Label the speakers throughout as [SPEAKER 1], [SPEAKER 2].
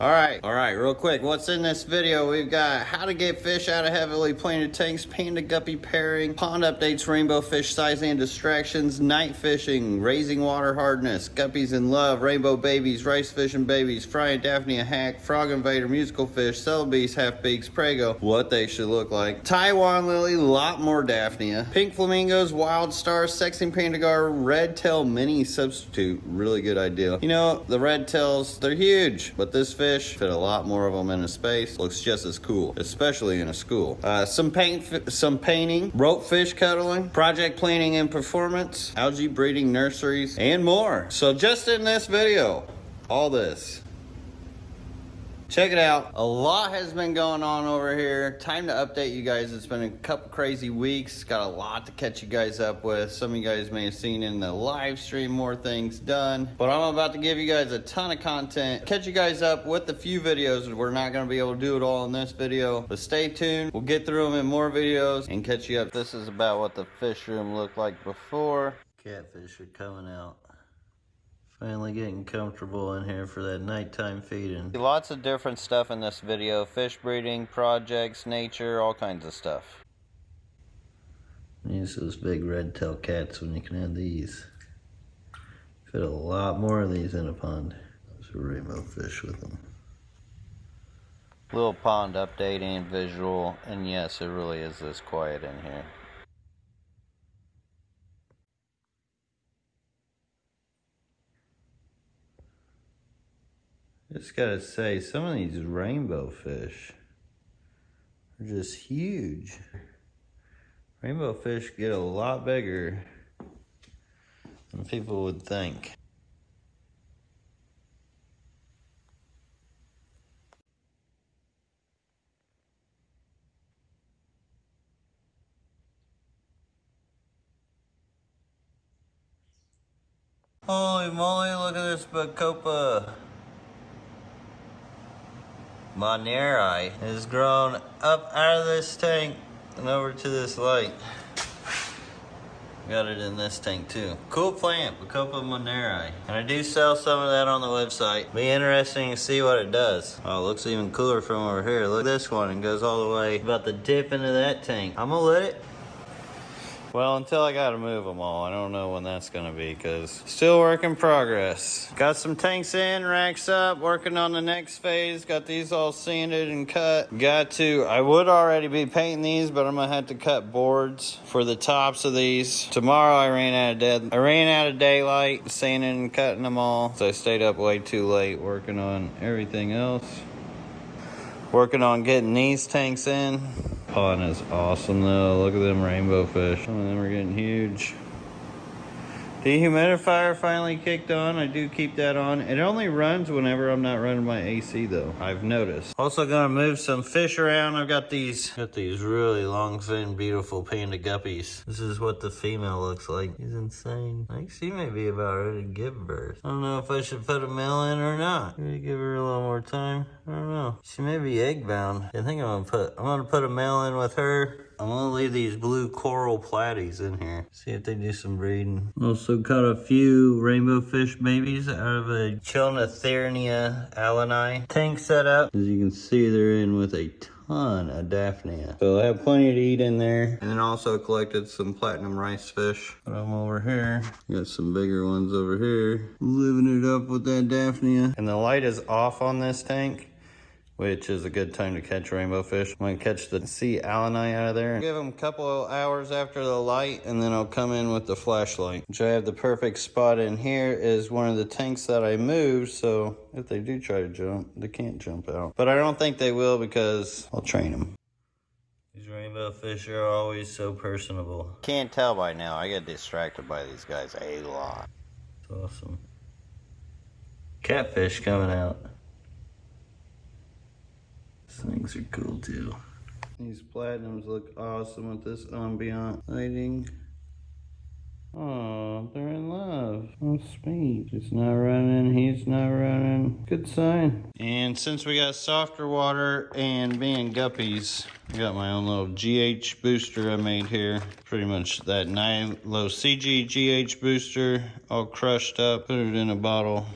[SPEAKER 1] All right, all right, real quick. What's in this video? We've got how to get fish out of heavily planted tanks, panda guppy pairing, pond updates, rainbow fish size and distractions, night fishing, raising water hardness, guppies in love, rainbow babies, rice fishing babies, frying daphnia hack, frog invader, musical fish, Celebes, half beaks, prego, what they should look like, Taiwan lily, lot more daphnia, pink flamingos, wild stars, sexing panda garra, red tail mini substitute, really good idea. You know, the red tails, they're huge, but this fish fish, fit a lot more of them in a space, looks just as cool, especially in a school. Uh, some paint, some painting, rope fish cuddling, project planning and performance, algae breeding nurseries, and more. So just in this video, all this Check it out. A lot has been going on over here. Time to update you guys. It's been a couple crazy weeks. Got a lot to catch you guys up with. Some of you guys may have seen in the live stream more things done. But I'm about to give you guys a ton of content. Catch you guys up with a few videos. We're not going to be able to do it all in this video. But stay tuned. We'll get through them in more videos and catch you up. This is about what the fish room looked like before. Catfish are coming out. Finally getting comfortable in here for that nighttime feeding. Lots of different stuff in this video. Fish breeding, projects, nature, all kinds of stuff. Use those big red tail cats when you can have these. Fit a lot more of these in a pond. There's a rainbow fish with them. Little pond update and visual. And yes, it really is this quiet in here. Just gotta say, some of these rainbow fish are just huge. Rainbow fish get a lot bigger than people would think. Holy moly, look at this Bacopa monnieri has grown up out of this tank and over to this light. Got it in this tank too. Cool plant, Bacopa monnieri. And I do sell some of that on the website. Be interesting to see what it does. Oh, it looks even cooler from over here. Look at this one. It goes all the way about the dip into that tank. I'm gonna let it well, until I gotta move them all. I don't know when that's gonna be because still work in progress. Got some tanks in, racks up, working on the next phase. Got these all sanded and cut. Got to, I would already be painting these, but I'm gonna have to cut boards for the tops of these. Tomorrow I ran out of dead, I ran out of daylight, sanding and cutting them all. So I stayed up way too late working on everything else. Working on getting these tanks in pond is awesome though. Look at them rainbow fish. Some of them are getting huge. Dehumidifier finally kicked on. I do keep that on. It only runs whenever I'm not running my AC though, I've noticed. Also gonna move some fish around. I've got these, got these really long fin, beautiful panda guppies. This is what the female looks like. He's insane. I think she may be about ready to give birth. I don't know if I should put a male in or not. Maybe give her a little more time. I don't know. She may be egg bound. I think I'm gonna put, I'm gonna put a male in with her I'm gonna leave these blue coral platies in here. See if they do some breeding. Also caught a few rainbow fish babies out of a Chilatherina alleni tank setup. As you can see, they're in with a ton of Daphnia. So I have plenty to eat in there. And then also collected some platinum rice fish. Put them over here. Got some bigger ones over here. Living it up with that Daphnia. And the light is off on this tank which is a good time to catch rainbow fish. I'm gonna catch the sea alleni out of there. Give them a couple hours after the light and then I'll come in with the flashlight. Which I have the perfect spot in here is one of the tanks that I moved. So if they do try to jump, they can't jump out. But I don't think they will because I'll train them. These rainbow fish are always so personable. Can't tell by now, I get distracted by these guys a lot. It's awesome. Catfish coming out. Things are cool too. These platinums look awesome with this ambient lighting. Oh, they're in love. Oh, sweet. It's not running. He's not running. Good sign. And since we got softer water and being guppies, I got my own little GH booster I made here. Pretty much that NilocG GH booster all crushed up. Put it in a bottle.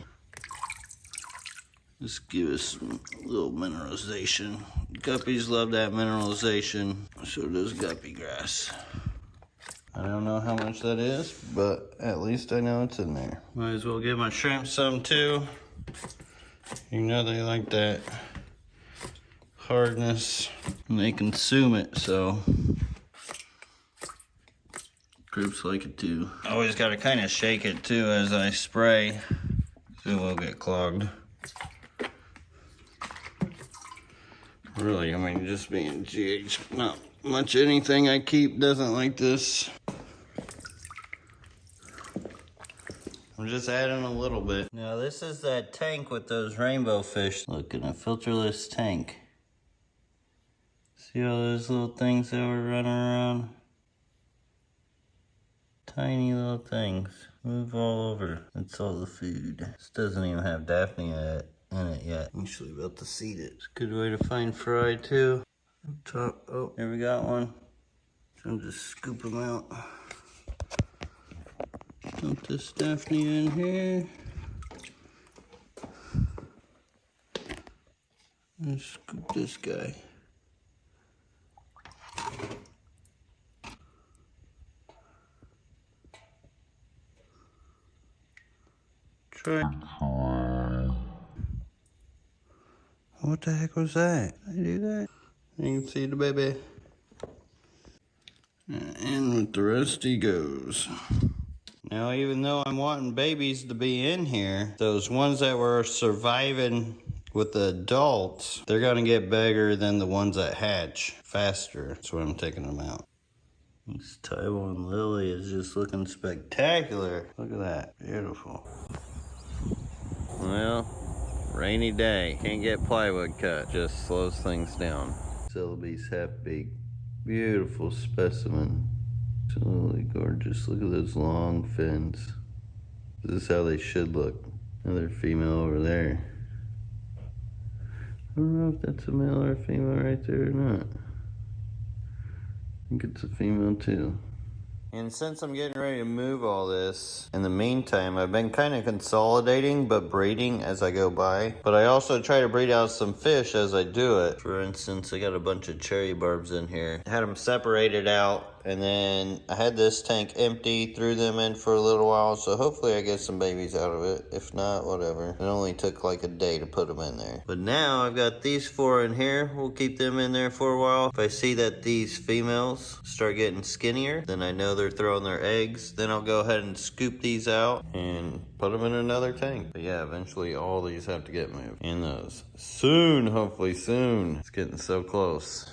[SPEAKER 1] Just give us a little mineralization. Guppies love that mineralization. So does guppy grass. I don't know how much that is, but at least I know it's in there. Might as well give my shrimp some too. You know they like that hardness and they consume it, so groups like it too. Always gotta kind of shake it too as I spray so it will get clogged. Really, I mean, just being GH, not much anything I keep doesn't like this. I'm just adding a little bit. Now this is that tank with those rainbow fish. Look, in a filterless tank. See all those little things that were running around? Tiny little things. Move all over. That's all the food. This doesn't even have Daphne in it yet. I'm actually about to seed it. It's a good way to find fry too. Up top. Oh, there we got one. So I'm just scoop them out. Dump this Daphne in here. And scoop this guy. Try. What the heck was that? I do that? You can see the baby. And with the rest he goes. Now, even though I'm wanting babies to be in here, those ones that were surviving with the adults, they're gonna get bigger than the ones that hatch faster. That's why I'm taking them out. This Taiwan lily is just looking spectacular. Look at that, beautiful. Well, rainy day. Can't get plywood cut, just slows things down. Celebi's half beak. Beautiful specimen. Absolutely gorgeous. Look at those long fins. This is how they should look. Another female over there. I don't know if that's a male or a female right there or not. I think it's a female too. And since I'm getting ready to move all this, in the meantime, I've been kind of consolidating but breeding as I go by. But I also try to breed out some fish as I do it. For instance, I got a bunch of cherry barbs in here. I had them separated out and then I had this tank empty, threw them in for a little while, so hopefully I get some babies out of it. If not, whatever. It only took like a day to put them in there. But now I've got these four in here. We'll keep them in there for a while. If I see that these females start getting skinnier, then I know they're throwing their eggs. Then I'll go ahead and scoop these out and put them in another tank. But yeah, eventually all these have to get moved. And those soon, hopefully soon. It's getting so close.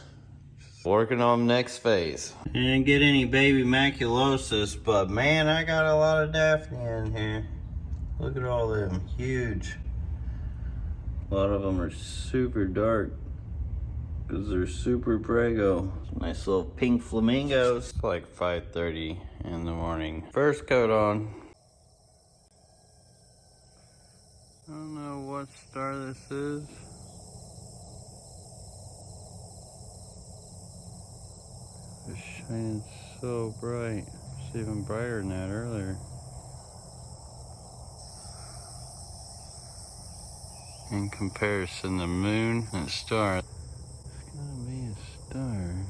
[SPEAKER 1] Working on next phase. Didn't get any baby maculosis, but man, I got a lot of Daphne in here. Look at all them, huge. A lot of them are super dark because they're super prego. Nice little pink flamingos. It's like 5.30 in the morning. First coat on. I don't know what star this is. It's so bright. It's even brighter than that earlier. In comparison, the moon and star. It's gotta be a star.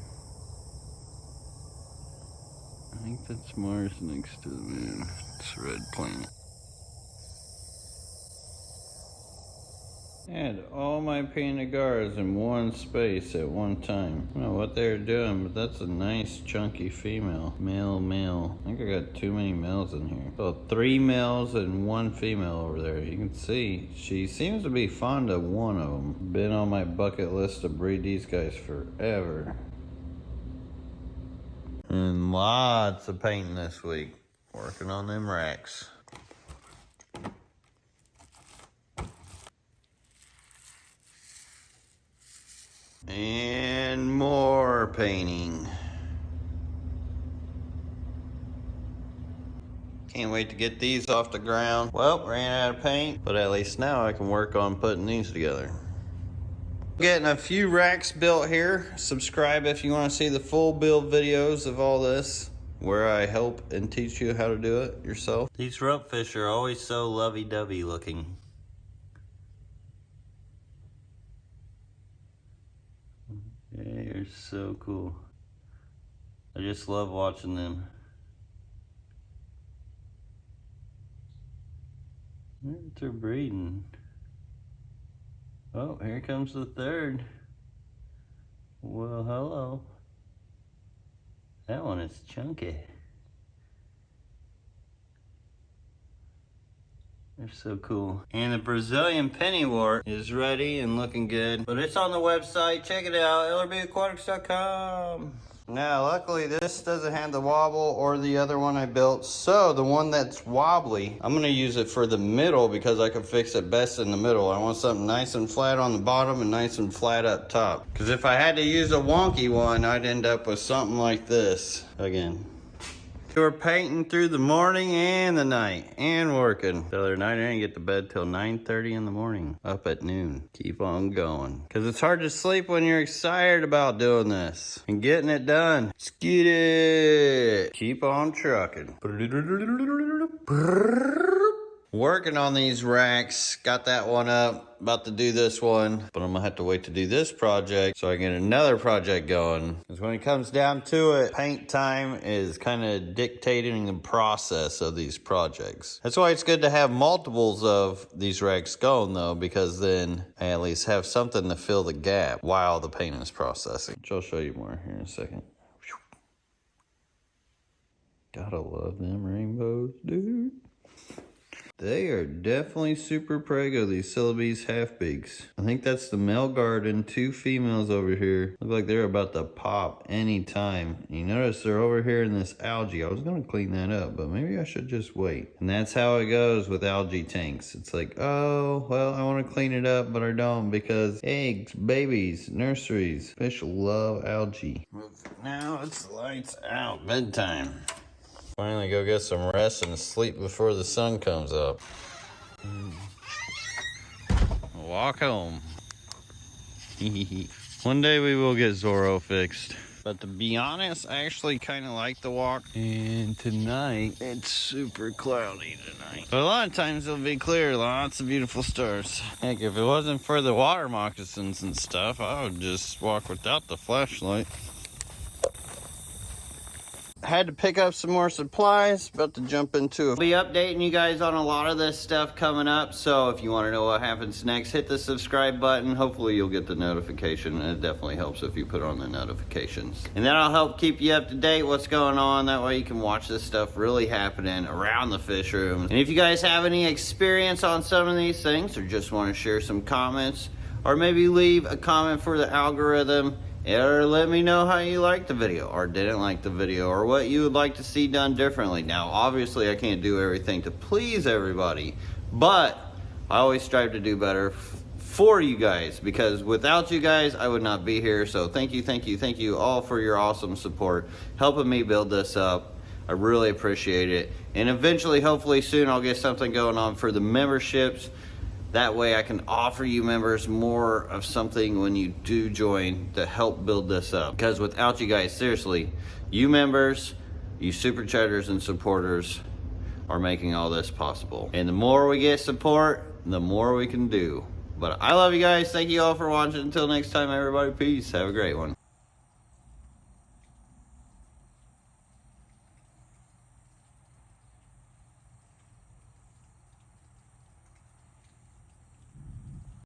[SPEAKER 1] I think that's Mars next to the moon. It's a red planet. Had all my painted guards in one space at one time. I don't know what they're doing, but that's a nice chunky female. Male, male. I think I got too many males in here. So three males and one female over there. You can see she seems to be fond of one of them. Been on my bucket list to breed these guys forever. And lots of painting this week. Working on them racks. And more painting. Can't wait to get these off the ground. Well, ran out of paint, but at least now I can work on putting these together. Getting a few racks built here. Subscribe if you want to see the full build videos of all this where I help and teach you how to do it yourself. These rope fish are always so lovey-dovey looking. They're so cool. I just love watching them. They're breeding. Oh, here comes the third. Well, hello. That one is chunky. They're so cool. And the Brazilian pennywort is ready and looking good. But it's on the website. Check it out, lrbaquatics.com. Now, luckily this doesn't have the wobble or the other one I built. So the one that's wobbly, I'm gonna use it for the middle because I can fix it best in the middle. I want something nice and flat on the bottom and nice and flat up top. Because if I had to use a wonky one, I'd end up with something like this. Again, we're painting through the morning and the night and working. The other night I didn't get to bed till 9.30 in the morning, up at noon. Keep on going. Cause it's hard to sleep when you're excited about doing this and getting it done. Let's get it. Keep on trucking. Working on these racks, got that one up, about to do this one, but I'm gonna have to wait to do this project so I get another project going. Because when it comes down to it, paint time is kind of dictating the process of these projects. That's why it's good to have multiples of these racks going though, because then I at least have something to fill the gap while the paint is processing. Which I'll show you more here in a second. Gotta love them rainbows, dude. They are definitely super prego, these Celebes half-beaks. I think that's the male guard and two females over here. Look like they're about to pop anytime. You notice they're over here in this algae. I was gonna clean that up, but maybe I should just wait. And that's how it goes with algae tanks. It's like, oh, well, I wanna clean it up, but I don't because eggs, babies, nurseries. Fish love algae. Now it's lights out, bedtime. Finally go get some rest and sleep before the sun comes up. Walk home. One day we will get Zorro fixed. But to be honest, I actually kind of like the walk. And tonight, it's super cloudy tonight. But a lot of times it'll be clear, lots of beautiful stars. Heck, if it wasn't for the water moccasins and stuff, I would just walk without the flashlight had to pick up some more supplies about to jump into. I'll be updating you guys on a lot of this stuff coming up so if you want to know what happens next hit the subscribe button hopefully you'll get the notification and it definitely helps if you put on the notifications and that'll help keep you up to date what's going on that way you can watch this stuff really happening around the fish room. and if you guys have any experience on some of these things or just want to share some comments or maybe leave a comment for the algorithm or let me know how you liked the video or didn't like the video or what you would like to see done differently. Now, obviously, I can't do everything to please everybody, but I always strive to do better for you guys because without you guys, I would not be here. So thank you, thank you, thank you all for your awesome support, helping me build this up. I really appreciate it. And eventually, hopefully soon, I'll get something going on for the memberships. That way I can offer you members more of something when you do join to help build this up. Because without you guys, seriously, you members, you super chatters and supporters are making all this possible. And the more we get support, the more we can do. But I love you guys. Thank you all for watching. Until next time, everybody, peace. Have a great one.